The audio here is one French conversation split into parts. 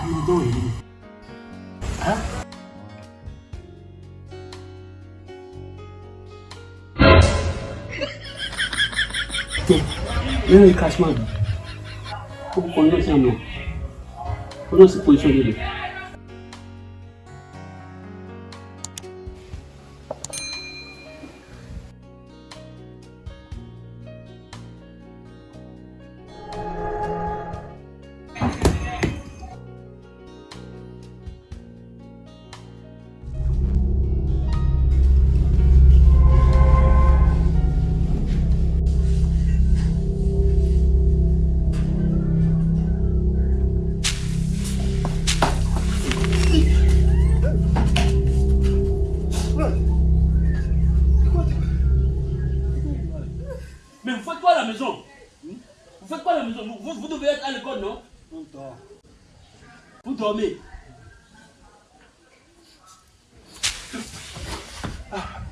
Amadou, il Hein Tiens, même le crachement. Faut qu'on ait ça, non. Faut se positionner. Mais vous faites quoi à la maison? Vous faites quoi à la maison? Vous, vous, devez être à l'école, non? On dort. Vous dormez.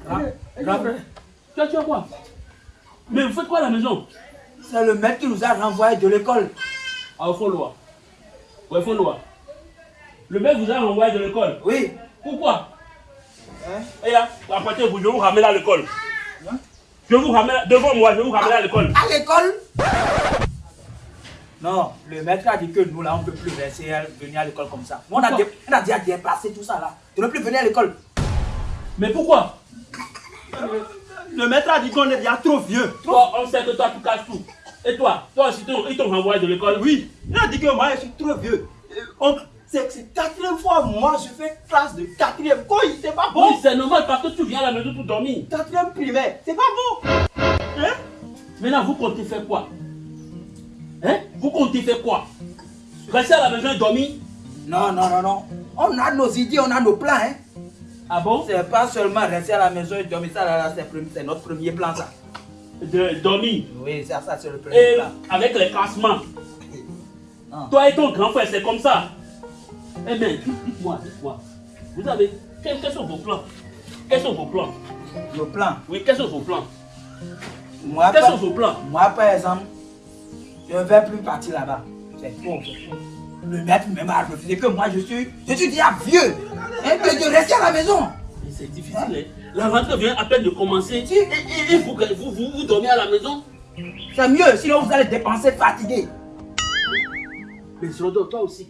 Frère, Toi, tu as quoi? Mais vous faites quoi à la maison? C'est le maître qui nous a renvoyés de l'école. Ah, au fond, loi. Ouais, fond, loi. Le mec vous a renvoyé de l'école. Oui. Pourquoi? Hein? Et là, vous, je vous ramener à l'école. Je vous ramener, devant moi, je vous ramener à l'école. À l'école Non, le maître a dit que nous, là, on ne peut plus laisser venir à l'école comme ça. Nous, on a, dé- on a déjà dépassé tout ça, là. Tu ne peux plus venir à l'école. Mais pourquoi? Le maître a dit qu'on est déjà trop vieux. Toi, on sait que toi, tu casses tout. Et toi, toi aussi, ils t'ont renvoyé de l'école Oui, il a dit que moi, je suis trop vieux. Euh, on- C'est c'est quatrième fois, moi, je fais classe de quatrième. Quoi, c'est pas bon. Oui, c'est normal parce que tu viens à la maison pour dormir. Quatrième primaire, c'est pas bon. Hein? Maintenant, vous comptez faire quoi? Hein? Vous comptez faire quoi? Rester à la maison et dormir? Non, non, non, non. On a nos idées, on a nos plans, hein. Ah bon? C'est pas seulement rester à la maison et dormir, ça, là, là, c'est notre premier plan, ça. De dormir? Oui, ça, ça c'est le premier Et plan. avec les classements? Toi et ton grand frère, c'est comme ça? Eh bien, dites- dites-moi, dites-moi. Vous avez. Quels, quels sont vos plans? Quels sont vos plans? Nos plans? Oui, quels sont vos plans? Moi, Quels par- sont vos plans? moi, par exemple, je ne vais plus partir là-bas. C'est faux, c'est. Le maître même a refusé que moi, je suis, je suis déjà vieux. Et que de rester à la maison. Mais C'est difficile, hein La rentrée vient à peine de commencer. Si. Et, et- vous, vous, vous, vous dormez à la maison? C'est mieux, sinon vous allez dépenser fatigué. Mais Srodo, toi aussi.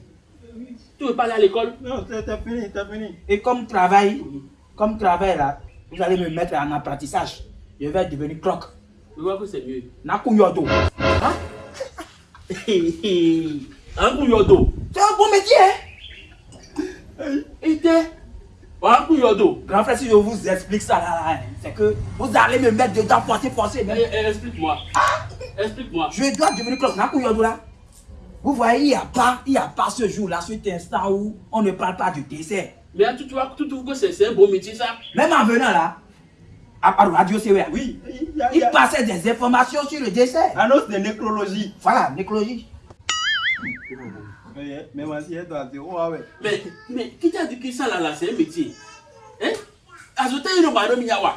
Tu veux pas aller à l'école? Non, c'est fini, c'est fini. Et comme travail, comme travail là, vous allez me mettre en apprentissage. Je vais devenir clock. Je vois que c'est mieux. Nakuyodo. Hein? Un coup yodo. C'est un bon métier, hein? T'es Un coup yodo. Grand frère, si je vous explique ça là, là, hein, c'est que vous allez me mettre dedans, forcer, forcer. Eh, eh, Explique-moi. Explique-moi. Je dois devenir clock. Nakuyodo là. Vous voyez, il n'y a pas, il y a pas ce jour-là, cet instant où on ne parle pas du dessert. Mais tu, tu, vois, tu trouves que c'est c'est un beau métier ça Même en venant là, à, à Radio CWR, Oui, il y a, il y il a passait des informations sur le dessert. annonce de nécrologie. Voilà, nécrologie. Mais, mais moi, si elle doit dire, oh, ouais. Mais, mais qui t'a dit que ça là, là c'est un métier? Hein? Azote ino bado miyawa.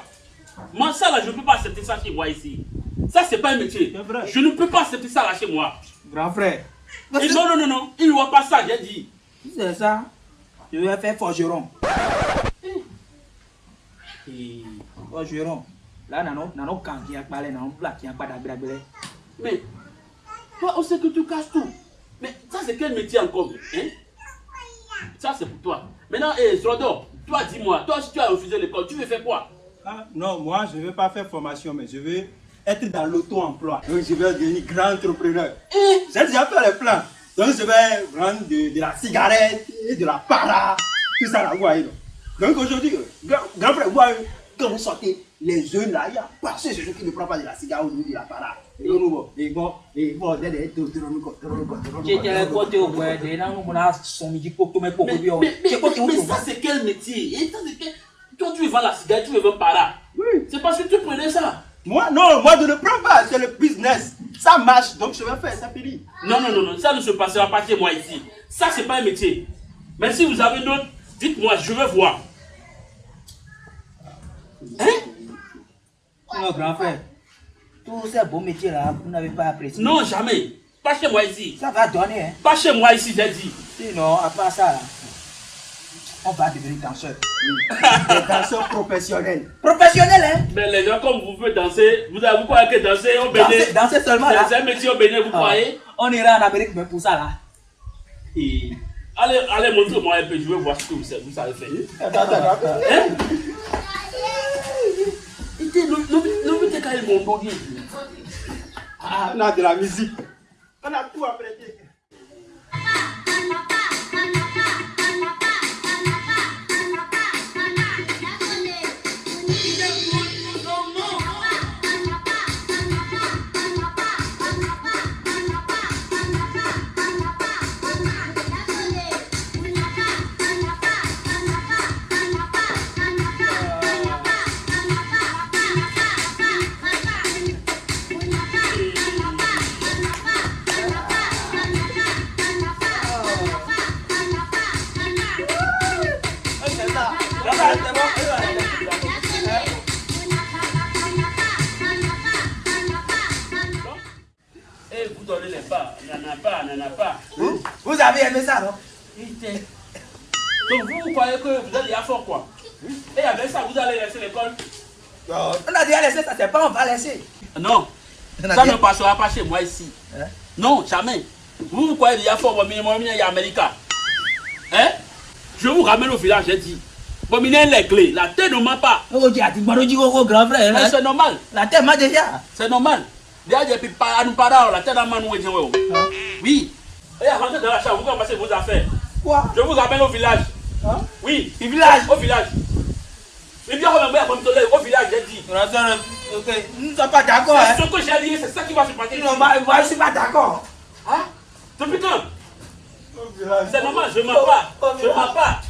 Moi ça là, je ne peux pas accepter ça chez moi ici. Ça c'est pas un métier. C'est vrai. Je ne peux pas accepter ça là chez moi. Grand frère, Et non, non, non, non. Il ne voit pas ça, j'ai dit. Si c'est ça, je vais faire forgeron. Et- Oh, Jérôme. Là, nanon, nanon, quand qui a parlé, nanon, là, qui a pas d'agréable. Mais, toi, on sait que tu casses tout. Mais ça, c'est quel métier encore hein? Ça, c'est pour toi. Maintenant, eh, Zrodor, toi, dis-moi, toi, si tu as refusé l'école, tu veux faire quoi? Ah, non, moi, je ne veux pas faire formation, mais je veux être dans l'auto-emploi. Donc, je vais devenir grand entrepreneur. Eh, J'ai déjà fait les plans. Donc, je vais vendre de, de la cigarette et de la para. Tout ça, là, vous voyez. Donc, Donc, aujourd'hui, euh, grand, grand frère, vous voyez, quand vous sortez, les jeunes là, il y a qui ne prennent pas de la cigarette ou de la para. Et bon, bon, et bon, et bon, des- des- tout, tout, tout, tout, tout, tout, tout, Qui est le côté au bois, des gens, on a son midi pour tout, mais pour mais, bien. mais, mais, C'est quoi qui mais est ça, c'est quel métier Et ça, c'est quel- Toi, tu veux vendre la cigarette, tu veux vendre par là. Oui. C'est parce que tu prenais ça. Moi, non, moi, je ne prends pas. C'est le business. Ça marche, donc je vais faire ça, Péri. Non, non, non, non, ça ne se passera pas chez moi ici. Ça, c'est pas un métier. Mais si vous avez d'autres, dites-moi, je veux voir. Hein? Non, grand frère. Tous ces beaux métiers là, vous n'avez pas apprécié. Non, jamais. Pas chez moi ici. Ça va donner, hein. Pas chez moi ici, j'ai dit. Sinon, à part ça là, on va devenir danseur. Des danseurs professionnels. Professionnel, hein. Mais les gens, comme vous pouvez danser, vous, avez- vous croyez que danser au Bénin, Danser, danser seulement là. c'est un métier au Bénin, vous Ah, croyez? On ira en Amérique, mais pour ça là. Et Allez, allez, montrez-moi un peu, je veux voir ce que vous, savez- vous savez faire. Attends, attends, attends. Hein? Dit. Ah, on a de la musique. On a tout apprêté. N'en a pas. Vous, vous avez aimé ça, non? Donc vous, vous croyez que vous êtes déjà fort quoi? Et avec ça, vous allez laisser l'école? On a déjà laissé ça, c'est pas on va laisser. Non, ça dit- ne passera pas chez moi ici. Hein? Non, jamais. Vous, vous croyez déjà fort, bon, minimum, il y a Amérique. Hein? Je vous ramène au village, j'ai dit. Bon, il y a les clés, la terre ne ment pas. Oh, tu as dit, bon, dit au grand frère. Mais hein. c'est normal, La terre m'a déjà. c'est normal. Déjà, j'ai pu pas à nous parler, la terre n'a pas nous aider. Oui. Et rentrez dans la chambre, vous commencez vos affaires. Quoi? Je vous ramène au village. Hein? Oui, Au village? Au village. Et bien, on va me au village, j'ai dit. Ok, nous ne sommes pas d'accord. Hein. C'est ce que j'ai dit, c'est ça qui va se passer. Non, moi, moi, je ne suis pas d'accord. Hein? Depuis quand? C'est normal, je ne mens pas. Je ne mens pas.